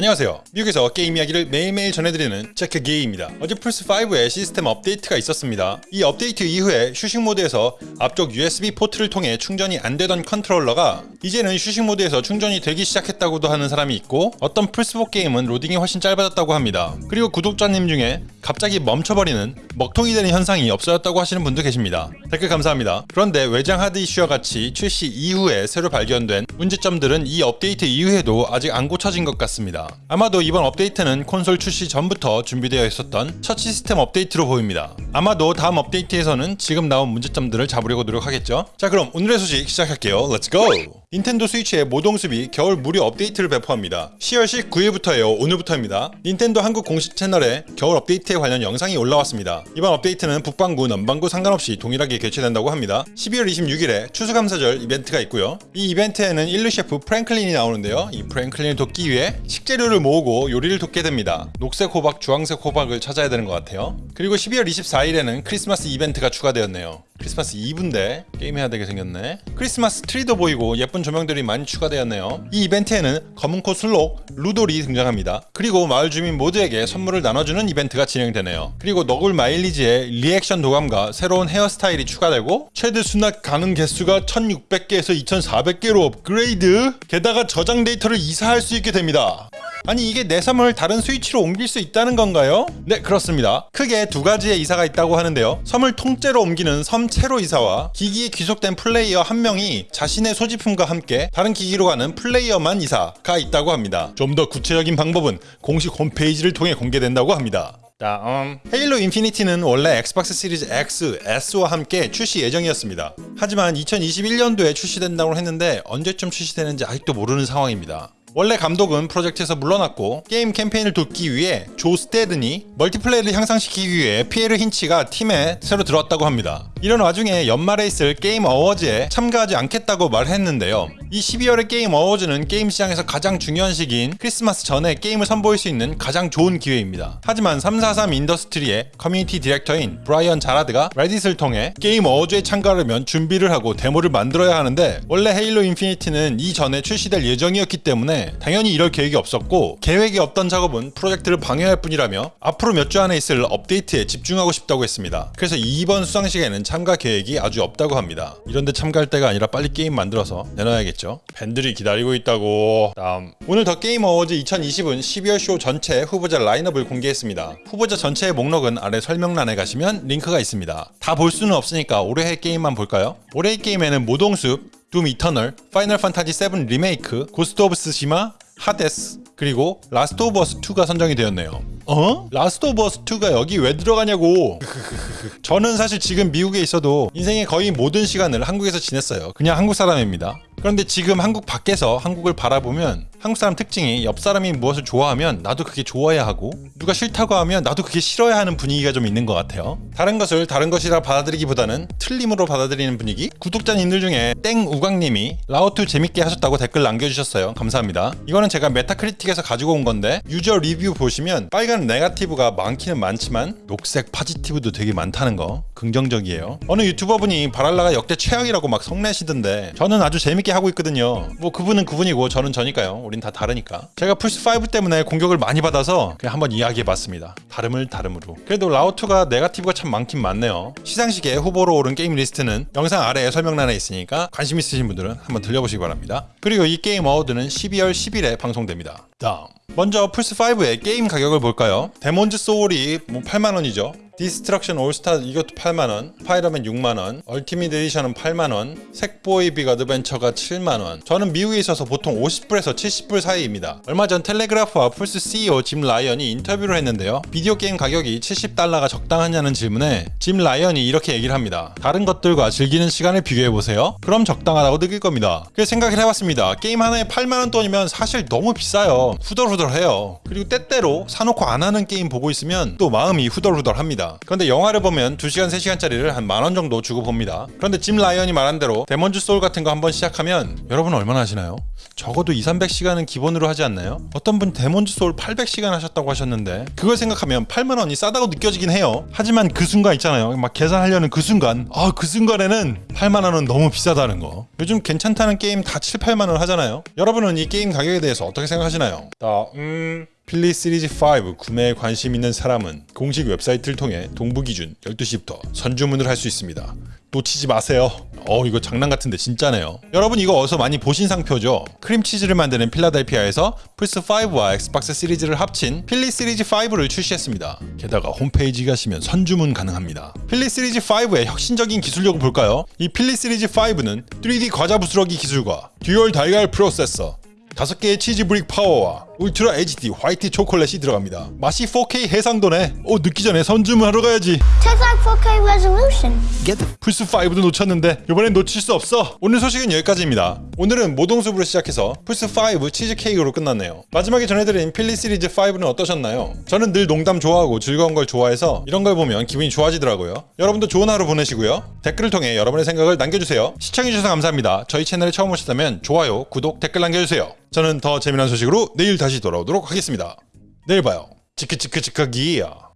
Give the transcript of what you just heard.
안녕하세요. 미국에서 게임 이야기를 매일매일 전해드리는 체크게이입니다. 어제 플스5에 시스템 업데이트가 있었습니다. 이 업데이트 이후에 휴식 모드에서 앞쪽 USB 포트를 통해 충전이 안 되던 컨트롤러가 이제는 휴식 모드에서 충전이 되기 시작했다고도 하는 사람이 있고 어떤 플스4 게임은 로딩이 훨씬 짧아졌다고 합니다. 그리고 구독자님 중에 갑자기 멈춰버리는 먹통이 되는 현상이 없어졌다고 하시는 분도 계십니다. 댓글 감사합니다. 그런데 외장 하드 이슈와 같이 출시 이후에 새로 발견된 문제점들은 이 업데이트 이후에도 아직 안 고쳐진 것 같습니다. 아마도 이번 업데이트는 콘솔 출시 전부터 준비되어 있었던 첫 시스템 업데이트로 보입니다. 아마도 다음 업데이트에서는 지금 나온 문제점들을 잡으려고 노력하겠죠. 자 그럼 오늘의 소식 시작할게요. Let's go! 닌텐도 스위치의 모동숲이 겨울 무료 업데이트를 배포합니다. 10월 19일부터예요. 오늘부터입니다. 닌텐도 한국 공식 채널에 겨울 업데이트에 관련 영상이 올라왔습니다. 이번 업데이트는 북반구, 남반구 상관없이 동일하게 개최된다고 합니다. 12월 26일에 추수감사절 이벤트가 있고요. 이 이벤트에는 일류 셰프 프랭클린이 나오는데요. 이 프랭클린을 돕기 위해 식재료를 모으고 요리를 돕게 됩니다. 녹색 호박, 주황색 호박을 찾아야 되는 것 같아요. 그리고 12월 24일에는 크리스마스 이벤트가 추가되었네요. 크리스마스 이브인데 게임해야 되게 생겼네. 크리스마스 트리도 보이고 예쁜 조명들이 많이 추가되었네요. 이 이벤트에는 검은코 순록 루돌이 등장합니다. 그리고 마을 주민 모두에게 선물을 나눠주는 이벤트가 진행되네요. 그리고 너굴 마일리지의 리액션 도감과 새로운 헤어스타일이 추가되고 최대 수납 가능 개수가 1600개에서 2400개로 업그레이드 게다가 저장 데이터를 이사할 수 있게 됩니다. 아니 이게 내 섬을 다른 스위치로 옮길 수 있다는 건가요? 네 그렇습니다. 크게 두 가지의 이사가 있다고 하는데요. 섬을 통째로 옮기는 섬 체로 이사와 기기에 귀속된 플레이어 한 명이 자신의 소지품과 함께 다른 기기로 가는 플레이어만 이사가 있다고 합니다. 좀 더 구체적인 방법은 공식 홈페이지를 통해 공개된다고 합니다. 다음 헤일로 인피니티는 원래 엑스박스 시리즈 X, S와 함께 출시 예정이었습니다. 하지만 2021년도에 출시된다고 했는데 언제쯤 출시되는지 아직도 모르는 상황입니다. 원래 감독은 프로젝트에서 물러났고 게임 캠페인을 돕기 위해 조 스테이튼이 멀티플레이를 향상시키기 위해 피에르 힌치가 팀에 새로 들어왔다고 합니다. 이런 와중에 연말에 있을 게임 어워즈에 참가하지 않겠다고 말했는데요. 이 12월의 게임 어워즈는 게임 시장에서 가장 중요한 시기인 크리스마스 전에 게임을 선보일 수 있는 가장 좋은 기회입니다. 하지만 343 인더스트리의 커뮤니티 디렉터인 브라이언 자라드가 레딧을 통해 게임 어워즈에 참가하려면 준비를 하고 데모를 만들어야 하는데 원래 헤일로 인피니티는 이전에 출시될 예정이었기 때문에 당연히 이럴 계획이 없었고 계획이 없던 작업은 프로젝트를 방해할 뿐이라며 앞으로 몇 주 안에 있을 업데이트에 집중하고 싶다고 했습니다. 그래서 이번 수상식에는 참가 계획이 아주 없다고 합니다. 이런데 참가할 때가 아니라 빨리 게임 만들어서 내놔야겠죠. 팬들이 기다리고 있다고. 다음 오늘 더 게임 어워즈 2020은 12월 쇼 전체 후보자 라인업을 공개했습니다. 후보자 전체의 목록은 아래 설명란에 가시면 링크가 있습니다. 다 볼 수는 없으니까 올해의 게임만 볼까요? 올해의 게임에는 모동숲, 둠 이터널, 파이널 판타지 7 리메이크, 고스트 오브 쓰시마, 하데스, 그리고 라스트 오브 어스 2가 선정이 되었네요. 어? 라스트 오브 어스 2가 여기 왜 들어가냐고. 저는 사실 지금 미국에 있어도 인생의 거의 모든 시간을 한국에서 지냈어요. 그냥 한국 사람입니다. 그런데 지금 한국 밖에서 한국을 바라보면 한국 사람 특징이 옆 사람이 무엇을 좋아하면 나도 그게 좋아야 하고 누가 싫다고 하면 나도 그게 싫어야 하는 분위기가 좀 있는 것 같아요. 다른 것을 다른 것이라 받아들이기보다는 틀림으로 받아들이는 분위기? 구독자님들 중에 땡우광님이 라오투 재밌게 하셨다고 댓글 남겨주셨어요. 감사합니다. 이거는 제가 메타크리틱에서 가지고 온 건데 유저 리뷰 보시면 빨간 negative가 많기는 많지만 녹색 positive도 되게 많다는 거 긍정적이에요. 어느 유튜버분이 발할라가 역대 최악이라고 막 성내시던데 저는 아주 재밌게 하고 있거든요. 뭐 그분은 그분이고 저는 저니까요. 우린 다 다르니까. 제가 플스5 때문에 공격을 많이 받아서 그냥 한번 이야기해봤습니다. 다름을 다름으로. 그래도 라오투가 negative가 참 많긴 많네요. 시상식에 후보로 오른 게임 리스트는 영상 아래에 설명란에 있으니까 관심 있으신 분들은 한번 들려보시기 바랍니다. 그리고 이 게임 어워드는 12월 10일에 방송됩니다. 다음. 먼저 플스5의 게임 가격을 볼까요? 데몬즈 소울이 뭐 8만원이죠. 디스트럭션 올스타 이것도 8만원 스파이더맨 6만원 얼티밋 에디션은 8만원 색보이 빅 어드벤처가 7만원. 저는 미국에 있어서 보통 50불에서 70불 사이입니다. 얼마 전 텔레그라프와 플스 CEO 짐 라이언이 인터뷰를 했는데요. 비디오 게임 가격이 70달러가 적당하냐는 질문에 짐 라이언이 이렇게 얘기를 합니다. 다른 것들과 즐기는 시간을 비교해보세요. 그럼 적당하다고 느낄 겁니다. 그래서 생각을 해봤습니다. 게임 하나에 8만원 돈이면 사실 너무 비싸요. 후덜후덜해요. 그리고 때때로 사놓고 안 하는 게임 보고 있으면 또 마음이 후덜후덜합니다 그런데 영화를 보면 2시간 3시간짜리를 한 만원 정도 주고 봅니다. 그런데 짐 라이언이 말한 대로 데몬즈 소울 같은 거 한번 시작하면 여러분 얼마나 하시나요? 적어도 2, 300시간은 기본으로 하지 않나요? 어떤 분 데몬즈 소울 800시간 하셨다고 하셨는데 그걸 생각하면 8만 원이 싸다고 느껴지긴 해요. 하지만 그 순간 있잖아요. 막 계산하려는 그 순간 아 그 순간에는 8만 원은 너무 비싸다는 거. 요즘 괜찮다는 게임 다 7, 8만 원 하잖아요. 여러분은 이 게임 가격에 대해서 어떻게 생각하시나요? 나 음... 필리 시리즈 5 구매에 관심 있는 사람은 공식 웹사이트를 통해 동부 기준 12시부터 선주문을 할 수 있습니다. 놓치지 마세요. 어 이거 장난 같은데 진짜네요. 여러분 이거 어디서 많이 보신 상표죠? 크림치즈를 만드는 필라델피아에서 플스5와 엑스박스 시리즈를 합친 필리 시리즈 5를 출시했습니다. 게다가 홈페이지 가시면 선주문 가능합니다. 필리 시리즈 5의 혁신적인 기술력을 볼까요? 이 필리 시리즈 5는 3D 과자 부스러기 기술과 듀얼 달걀 프로세서 다섯 개의 치즈 brick 파워와 울트라 HD 화이트 초콜릿이 들어갑니다. 맛이 4K 해상도네. 오 늦기 전에 선주문하러 가야지. Like 4K resolution. 플스 5도 놓쳤는데 이번엔 놓칠 수 없어. 오늘 소식은 여기까지입니다. 오늘은 모동숲으로 시작해서 플스 5 치즈 케이크로 끝났네요. 마지막에 전해드린 필리 시리즈 5는 어떠셨나요? 저는 늘 농담 좋아하고 즐거운 걸 좋아해서 이런 걸 보면 기분이 좋아지더라고요. 여러분도 좋은 하루 보내시고요. 댓글을 통해 여러분의 생각을 남겨주세요. 시청해주셔서 감사합니다. 저희 채널에 처음 오셨다면 좋아요, 구독, 댓글 남겨주세요. 저는 더 재미난 소식으로 내일 다시 돌아오도록 하겠습니다. 내일 봐요. 치크치크치크기야.